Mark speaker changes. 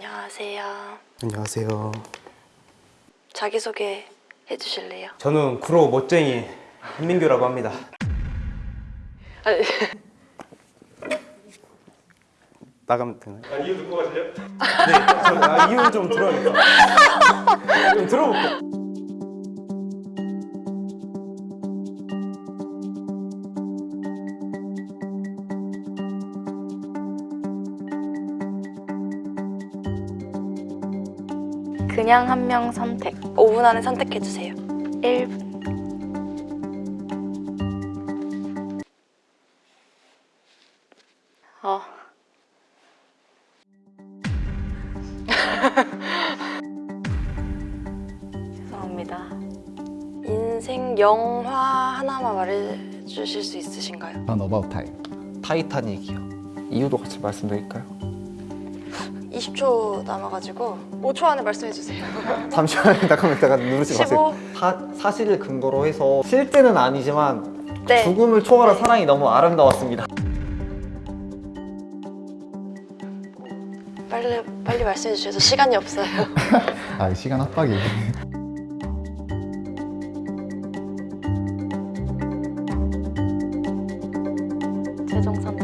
Speaker 1: 안녕하세요.
Speaker 2: 안녕하세요.
Speaker 1: 자기소개 해주실래요?
Speaker 2: 저는 구로 멋쟁이 한민규라고 합니다.
Speaker 1: 아니,
Speaker 2: 나가면 되나요? 아, 이유 듣고 가실래요? 네, 저, 아, 이유 좀 들어야겠다. 좀 들어볼게요.
Speaker 1: 그냥 한 명 선택. 5분 안에 선택해주세요. 1분. 어. 죄송합니다. 인생 영화 하나만 말해주실 수 있으신가요?
Speaker 3: 전 어바웃 타임
Speaker 4: 타이타닉이요. 이유도 같이 말씀드릴까요?
Speaker 1: 20초 남아가지고 5초 안에 말씀해주세요.
Speaker 4: 잠시만요. 잠깐만 잠깐 누르지 마세요.
Speaker 1: 15.
Speaker 4: 사, 사실을 근거로 해서 실제는 아니지만
Speaker 1: 네.
Speaker 4: 죽음을 초월한 사랑이 너무 아름다웠습니다.
Speaker 1: 빨리 빨리 말씀해 주셔서 시간이 없어요.
Speaker 3: 아 시간 압박이
Speaker 1: 최종 선택.